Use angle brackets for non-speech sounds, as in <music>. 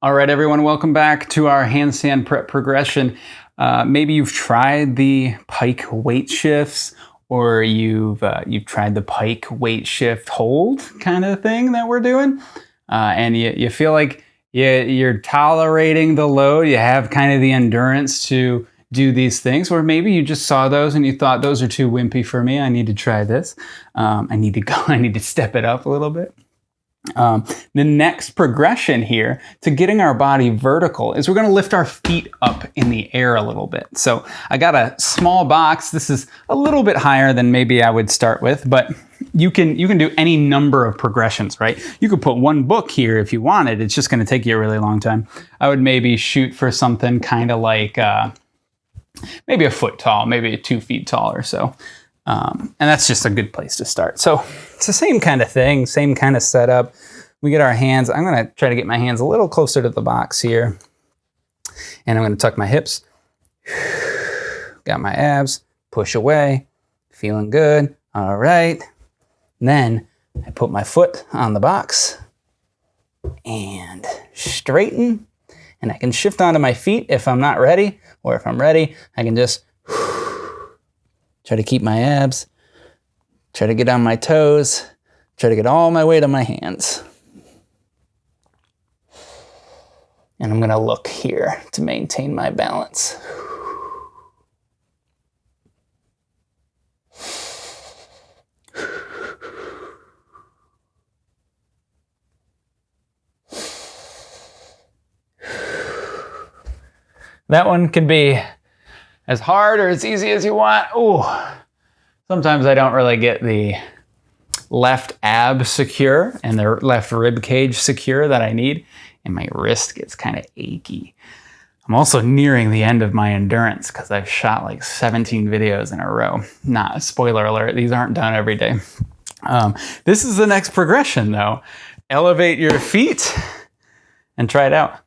All right, everyone, welcome back to our handstand prep progression. Uh, maybe you've tried the pike weight shifts or you've, uh, you've tried the pike weight shift hold kind of thing that we're doing. Uh, and you, you feel like you, you're tolerating the load, you have kind of the endurance to do these things, or maybe you just saw those and you thought those are too wimpy for me. I need to try this. Um, I need to <laughs> go, I need to step it up a little bit. Um, the next progression here to getting our body vertical is we're going to lift our feet up in the air a little bit. So I got a small box. This is a little bit higher than maybe I would start with, but you can you can do any number of progressions, right? You could put one book here if you wanted. It's just going to take you a really long time. I would maybe shoot for something kind of like uh, maybe a foot tall, maybe two feet tall or so. Um, and that's just a good place to start. So it's the same kind of thing, same kind of setup. We get our hands, I'm gonna try to get my hands a little closer to the box here. And I'm gonna tuck my hips. <sighs> Got my abs, push away, feeling good. All right. then I put my foot on the box and straighten. And I can shift onto my feet if I'm not ready, or if I'm ready, I can just Try to keep my abs. Try to get on my toes. Try to get all my weight on my hands. And I'm going to look here to maintain my balance. That one can be as hard or as easy as you want. Ooh, sometimes I don't really get the left ab secure and the left rib cage secure that I need, and my wrist gets kind of achy. I'm also nearing the end of my endurance because I've shot like 17 videos in a row. Not a spoiler alert, these aren't done every day. Um, this is the next progression though. Elevate your feet and try it out.